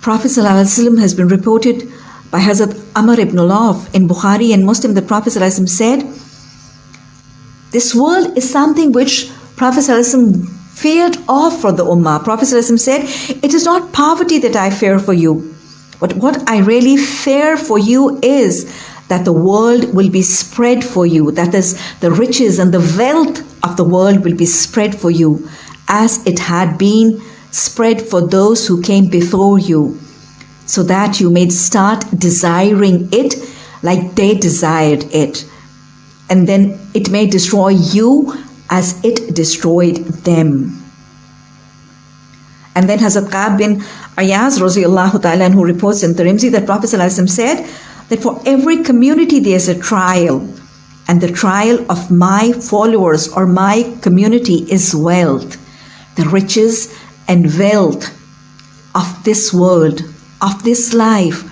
Prophet ﷺ has been reported by Hazrat Amr ibn Awf in Bukhari and Muslim. The Prophet ﷺ said, This world is something which Prophet ﷺ feared off for the Ummah. Prophet ﷺ said, It is not poverty that I fear for you, but what I really fear for you is that the world will be spread for you. That is, the riches and the wealth of the world will be spread for you, as it had been spread for those who came before you, so that you may start desiring it like they desired it. And then it may destroy you as it destroyed them. And then Hazrat Ka'b bin Ayaz ta'ala who reports in Tirmidhi that Prophet said that for every community there's a trial. And the trial of my followers or my community is wealth. The riches and wealth of this world, of this life,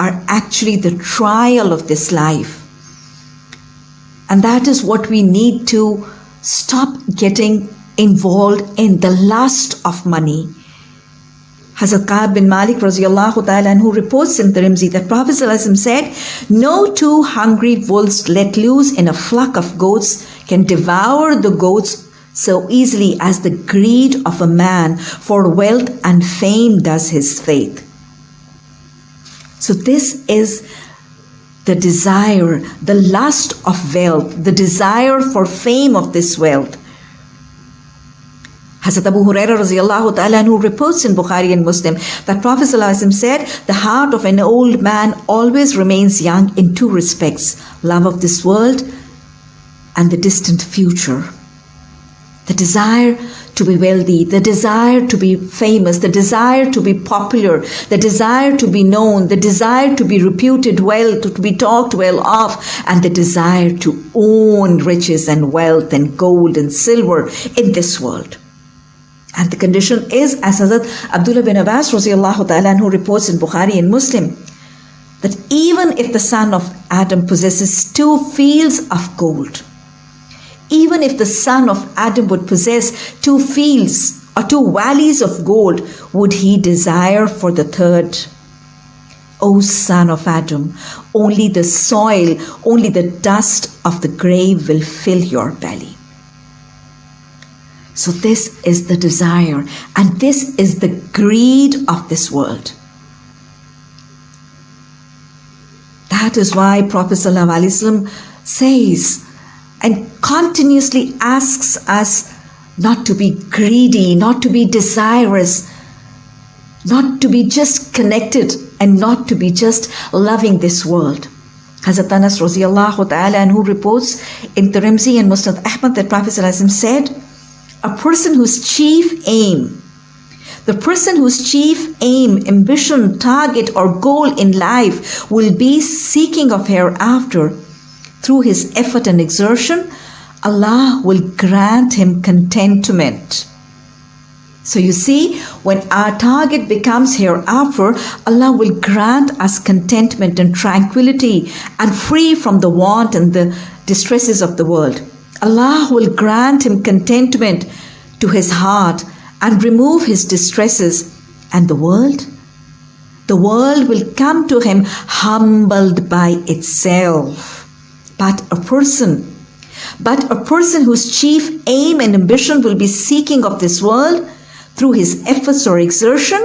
are actually the trial of this life. And that is what we need to stop getting involved in the lust of money. Hazrat Ka'b bin Malik ta'ala who reports in Tirmidhi that Prophet said, No two hungry wolves let loose in a flock of goats can devour the goats so easily as the greed of a man for wealth and fame does his faith. So, this is the desire, the lust of wealth, the desire for fame of this wealth. Hazrat Abu Hurairah who reports in Bukhari and Muslim that Prophet said, The heart of an old man always remains young in two respects love of this world and the distant future the desire to be wealthy, the desire to be famous, the desire to be popular, the desire to be known, the desire to be reputed well, to be talked well of, and the desire to own riches and wealth and gold and silver in this world. And the condition is, as Hazrat Abdullah bin Abbas ta'ala, who reports in Bukhari and Muslim, that even if the son of Adam possesses two fields of gold, even if the son of Adam would possess two fields or two valleys of gold, would he desire for the third? O son of Adam, only the soil, only the dust of the grave will fill your belly. So, this is the desire, and this is the greed of this world. That is why Prophet ﷺ says, and continuously asks us not to be greedy, not to be desirous, not to be just connected, and not to be just loving this world. Hazrat Anas radiallahu ta'ala and who reports in Tirmidhi and Musnad Ahmad that Prophet said, a person whose chief aim, the person whose chief aim, ambition, target, or goal in life will be seeking of hereafter through his effort and exertion, Allah will grant him contentment. So you see, when our target becomes hereafter, Allah will grant us contentment and tranquility and free from the want and the distresses of the world. Allah will grant him contentment to his heart and remove his distresses. And the world? The world will come to him humbled by itself but a person. But a person whose chief aim and ambition will be seeking of this world through his efforts or exertion,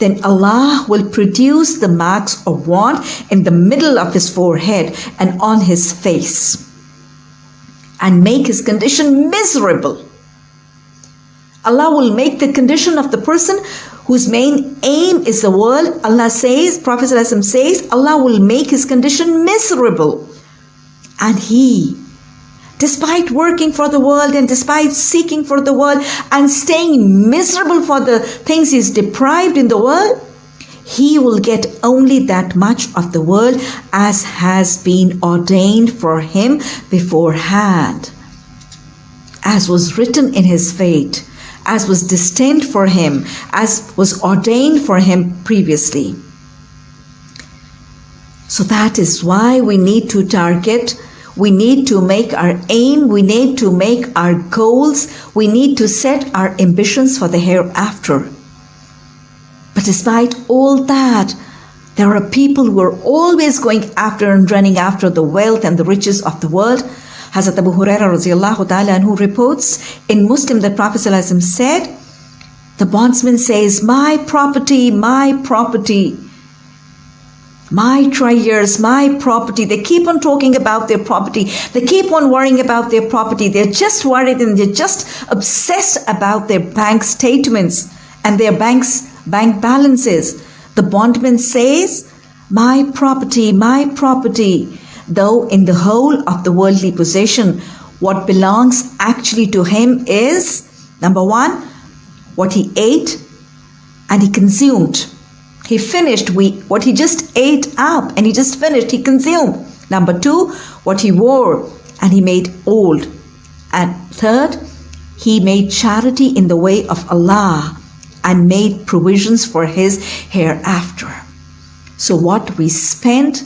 then Allah will produce the marks of want in the middle of his forehead and on his face and make his condition miserable. Allah will make the condition of the person whose main aim is the world. Allah says, Prophet says, Allah will make his condition miserable. And he, despite working for the world and despite seeking for the world and staying miserable for the things he's deprived in the world, he will get only that much of the world as has been ordained for him beforehand, as was written in his fate, as was destined for him, as was ordained for him previously. So that is why we need to target, we need to make our aim, we need to make our goals, we need to set our ambitions for the hereafter. But despite all that, there are people who are always going after and running after the wealth and the riches of the world. Hazrat Abu Huraira radiallahu ta'ala who reports in Muslim that Prophet said, the bondsman says, My property, my property, my triers, my property. They keep on talking about their property. They keep on worrying about their property. They're just worried and they're just obsessed about their bank statements and their banks bank balances. The bondman says, My property, my property. Though in the whole of the worldly possession, what belongs actually to him is number one, what he ate and he consumed. He finished we, what he just ate up and he just finished, he consumed. Number two, what he wore and he made old. And third, he made charity in the way of Allah and made provisions for his hereafter. So, what we spend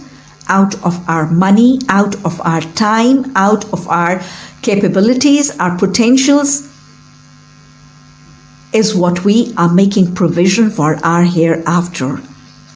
out of our money, out of our time, out of our capabilities, our potentials, is what we are making provision for our hereafter.